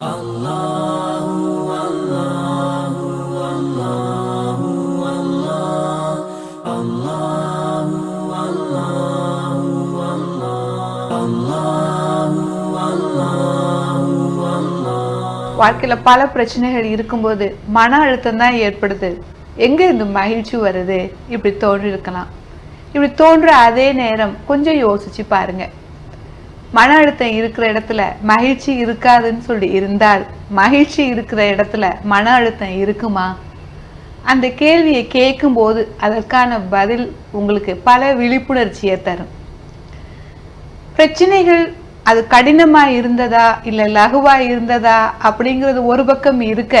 வாழ்க்கையில பல பிரச்சனைகள் இருக்கும்போது மன அழுத்தம் தான் ஏற்படுது. எங்க இந்த மகிழ்ச்சி வருது? இப்படி தோன்றிருக்கலாம். இப்படி தோன்ற அதே நேரம் கொஞ்சம் யோசிச்சு பாருங்க. மன அழுத்தம் இருக்கிற இடத்துல மகிழ்ச்சி இருக்காதுன்னு சொல்லி இருந்தால் மகிழ்ச்சி இருக்கிற இடத்துல மன அழுத்தம் இருக்குமா? அந்த கேள்வியை கேட்கும்போது அதற்கான பதில் உங்களுக்கு பல விழிப்புணர்ச்சியை தரும். பிரச்சனைகள் அது கடினமாக இருந்ததா இல்லை லகுவாக இருந்ததா அப்படிங்கிறது ஒரு பக்கம் இருக்க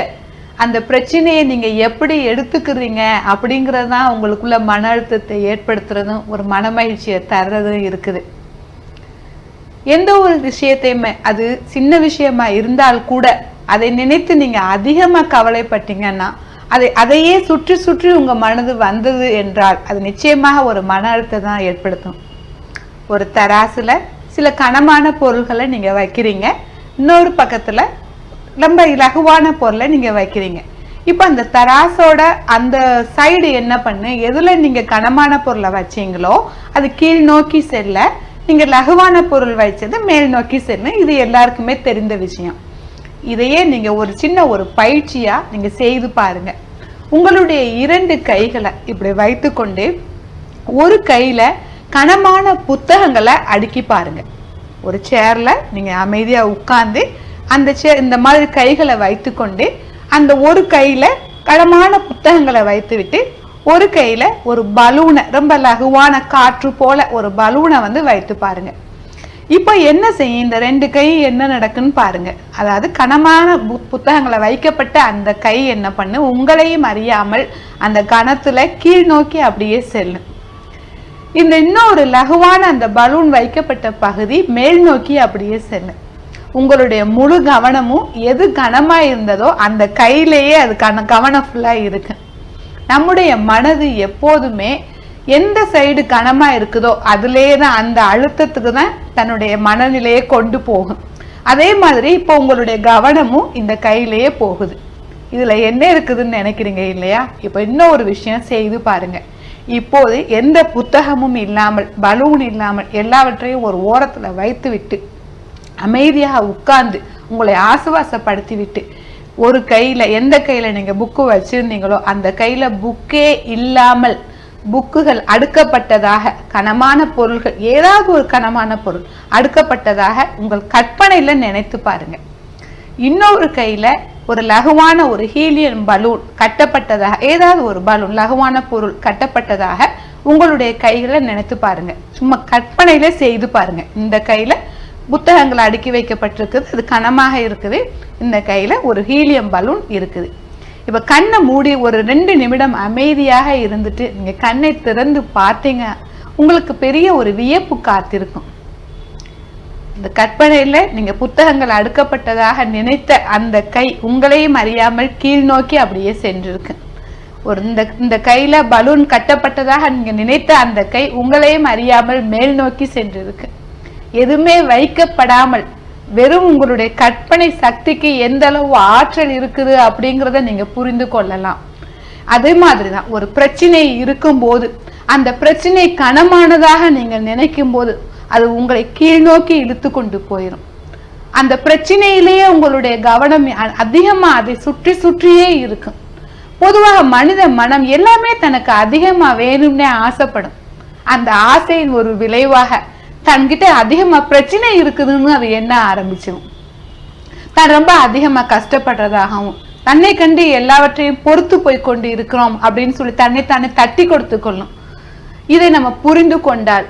அந்த பிரச்சனையை நீங்கள் எப்படி எடுத்துக்கிறீங்க அப்படிங்கிறது தான் உங்களுக்குள்ள மன அழுத்தத்தை ஏற்படுத்துறதும் ஒரு மனமகிழ்ச்சியை தர்றதும் இருக்குது. எந்த ஒரு விஷயத்தையுமே அது சின்ன விஷயமா இருந்தால் கூட அதை நினைத்து நீங்க அதிகமா கவலைப்பட்டீங்கன்னா அதை அதையே சுற்றி சுற்றி உங்க மனது வந்தது என்றால் அது நிச்சயமாக ஒரு மன அழுத்தம் தான் ஏற்படுத்தும். ஒரு தராசுல சில கனமான பொருள்களை நீங்க வைக்கிறீங்க. இன்னொரு பக்கத்துல ரொம்ப இலகுவான பொருளை நீங்க வைக்கிறீங்க. இப்போ அந்த தராசோட அந்த சைடு என்ன பண்ணு? எதுல நீங்க கனமான பொருளை வச்சீங்களோ அது கீழ் நோக்கி செல்ல நீங்கள் லகுவான பொருள் வைச்சது மேல் நோக்கி செல்லும் இது எல்லாருக்குமே தெரிந்த விஷயம். இதையே நீங்கள் ஒரு சின்ன ஒரு பயிற்சியாக நீங்கள் செய்து பாருங்க. உங்களுடைய இரண்டு கைகளை இப்படி வைத்துக்கொண்டு ஒரு கையில் கனமான புத்தகங்களை அடுக்கி பாருங்க. ஒரு சேரில் நீங்கள் அமைதியாக உட்கார்ந்து அந்த சேர் இந்த மாதிரி கைகளை வைத்துக்கொண்டு அந்த ஒரு கையில் கனமான புத்தகங்களை வைத்துவிட்டு ஒரு கையில் ஒரு பலூனை ரொம்ப லகுவான காற்று போல ஒரு பலூனை வந்து வைத்து பாருங்க. இப்போ என்ன செய்யும்? இந்த ரெண்டு கை என்ன நடக்குன்னு பாருங்க. அதாவது கனமான புத்தகங்களை வைக்கப்பட்ட அந்த கை என்ன பண்ணு? உங்களையும் அறியாமல் அந்த கணத்துல கீழ் நோக்கி அப்படியே செல்லும் இந்த இன்னொரு லகுவான அந்த பலூன் வைக்கப்பட்ட பகுதி மேல் நோக்கி அப்படியே செல்லும் உங்களுடைய முழு கவனமும் எது கனமா இருந்ததோ அந்த கையிலேயே அது கன கவனம் ஃபுல்லா இருக்கு. நம்முடைய மனது எப்போதுமே எந்த சைடு கனமாக இருக்குதோ அதுலேயே தான் அந்த அழுத்தத்துக்கு தான் தன்னுடைய மனநிலையை கொண்டு போகும். அதே மாதிரி இப்போ உங்களுடைய கவனமும் இந்த கையிலேயே போகுது. இதில் என்ன இருக்குதுன்னு நினைக்கிறீங்க இல்லையா? இப்போ இன்னும் ஒரு விஷயம் செய்து பாருங்கள் இப்போது எந்த புத்தகமும் இல்லாமல் பலூன் இல்லாமல் எல்லாவற்றையும் ஒரு ஓரத்தில் வைத்து விட்டு அமைதியாக உட்கார்ந்து உங்களை ஆசுவாசப்படுத்தி விட்டு ஒரு கையில எந்த கையில நீங்க புக்கு வச்சிருந்தீங்களோ அந்த கையில புக்கே இல்லாமல் புக்குகள் அடுக்கப்பட்டதாக கனமான பொருள்கள் ஏதாவது ஒரு கனமான பொருள் அடுக்கப்பட்டதாக உங்கள் கற்பனையில நினைத்து பாருங்க. இன்னொரு கையில ஒரு லகுவான ஒரு ஹீலியன் பலூன் கட்டப்பட்டதாக ஏதாவது ஒரு பலூன் லகுவான பொருள் கட்டப்பட்டதாக உங்களுடைய கைகளை நினைத்து பாருங்க. சும்மா கற்பனையில செய்து பாருங்க. இந்த கையில புத்தகங்கள் அடுக்கி வைக்கப்பட்டிருக்குது. அது கனமாக இருக்குது. இந்த கையில ஒரு ஹீலியம் பலூன் இருக்குது. இப்ப கண்ணை மூடி ஒரு ரெண்டு நிமிடம் அமைதியாக இருந்துட்டு நீங்க கண்ணை திறந்து பார்த்தீங்க. உங்களுக்கு பெரிய ஒரு வியப்பு காத்திருக்கும். இந்த கற்பனையில நீங்க புத்தகங்கள் அடுக்கப்பட்டதாக நினைத்த அந்த கை உங்களையும் அறியாமல் கீழ் நோக்கி அப்படியே சென்றிருக்கு. ஒரு இந்த இந்த கையில பலூன் கட்டப்பட்டதாக நீங்க நினைத்த அந்த கை உங்களையும் அறியாமல் மேல் நோக்கி சென்றிருக்கு. எதுவுமே வைக்கப்படாமல் வெறும் உங்களுடைய கற்பனை சக்திக்கு எந்த அளவு ஆற்றல் இருக்குது அப்படிங்கிறத நீங்க புரிந்து கொள்ளலாம். அதே மாதிரி தான் ஒரு பிரச்சனை இருக்கும்போது அந்த பிரச்சனை கனமானதாக நீங்கள் நினைக்கும் போது அது உங்களை கீழ்நோக்கி இழுத்து கொண்டு போயிடும் அந்த பிரச்சனையிலேயே உங்களுடைய கவனம் அ- அதை சுற்றி சுற்றியே இருக்கும். பொதுவாக மனித மனம் எல்லாமே தனக்கு அதிகமாக வேணும்னே ஆசைப்படும். அந்த ஆசையின் ஒரு விளைவாக தன்கிட்ட அதிகமா பிரச்சனை இருக்குதுன்னு அது எண்ண ஆரம்பிச்சிடும் தான் ரொம்ப அதிகமா கஷ்டப்படுறதாகவும் தன்னை கண்டு எல்லாவற்றையும் பொறுத்து போய் கொண்டு இருக்கிறோம் அப்படின்னு சொல்லி தன்னை தானே தட்டி கொடுத்து கொள்ளும். இதை நம்ம புரிந்து கொண்டால்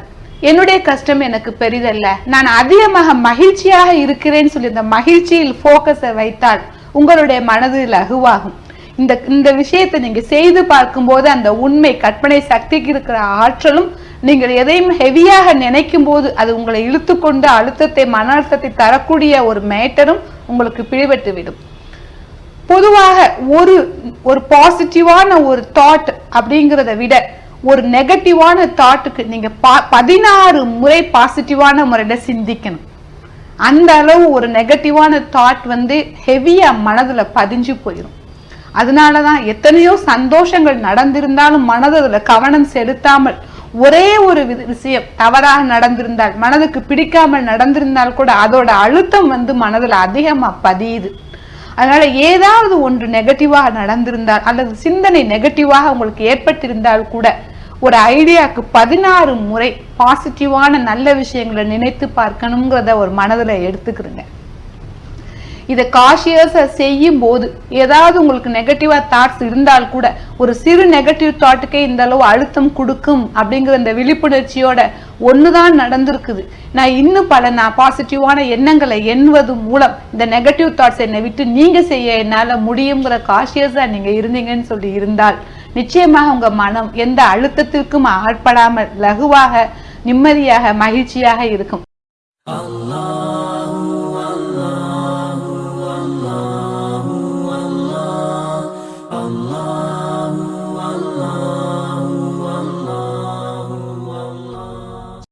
என்னுடைய கஷ்டம் எனக்கு பெரிதல்ல. நான் அதிகமாக மகிழ்ச்சியாக இருக்கிறேன்னு சொல்லி இந்த மகிழ்ச்சியில் போக்கஸை வைத்தால் உங்களுடைய மனது லகுவாகும். இந்த இந்த விஷயத்தை நீங்க செய்து பார்க்கும்போது அந்த உண்மை கற்பனை சக்திக்கு இருக்கிற ஆற்றலும் நீங்கள் எதையும் ஹெவியாக நினைக்கும் போது அது உங்களை இழுத்துக்கொண்டு அழுத்தத்தை மன அழுத்தத்தை தரக்கூடிய ஒரு மேட்டரும் உங்களுக்கு பிடிபட்டு விடும். பொதுவாக ஒரு ஒரு பாசிட்டிவான ஒரு தாட் அப்படிங்கிறத விட ஒரு நெகட்டிவான தாட்டுக்கு நீங்க பா- பதினாறு முறை பாசிட்டிவான முறையில சிந்திக்கணும். அந்த அளவு ஒரு நெகட்டிவான தாட் வந்து ஹெவியா மனதுல பதிஞ்சு போயிடும் அதனாலதான் எத்தனையோ சந்தோஷங்கள் நடந்திருந்தாலும் மனது அதுல கவனம் செலுத்தாமல் ஒரே ஒரு வி- விஷயம் தவறாக நடந்திருந்தால் மனதுக்கு பிடிக்காமல் நடந்திருந்தால் கூட அதோட அழுத்தம் வந்து மனதில் அதிகமாக பதியுது. அதனால ஏதாவது ஒன்று நெகட்டிவாக நடந்திருந்தால் அல்லது சிந்தனை நெகட்டிவாக உங்களுக்கு ஏற்பட்டிருந்தால் கூட ஒரு ஐடியாவுக்கு பதினாறு முறை பாசிட்டிவான நல்ல விஷயங்களை நினைத்து பார்க்கணுங்கிறத ஒரு மனதில் எடுத்துக்கிறேங்க. இதை காஷியஸா செய்யும் போது ஏதாவது உங்களுக்கு நெகட்டிவாக தாட்ஸ் இருந்தால் கூட ஒரு சிறு நெகட்டிவ் தாட்டுக்கே இந்த அளவு அழுத்தம் கொடுக்கும் அப்படிங்கிற இந்த விழிப்புணர்ச்சியோட ஒண்ணுதான் நடந்திருக்குது. நான் இன்னும் பல நான் பாசிட்டிவான எண்ணங்களை எண்ணுவது மூலம் இந்த நெகட்டிவ் தாட்ஸ் என்னை விட்டு நீங்கள் செய்ய என்னால் முடியுங்கிற காஷியஸாக நீங்கள் இருந்தீங்கன்னு சொல்லி இருந்தால் நிச்சயமாக உங்கள் மனம் எந்த அழுத்தத்திற்கும் ஆட்படாமல் லகுவாக நிம்மதியாக மகிழ்ச்சியாக இருக்கும். Allah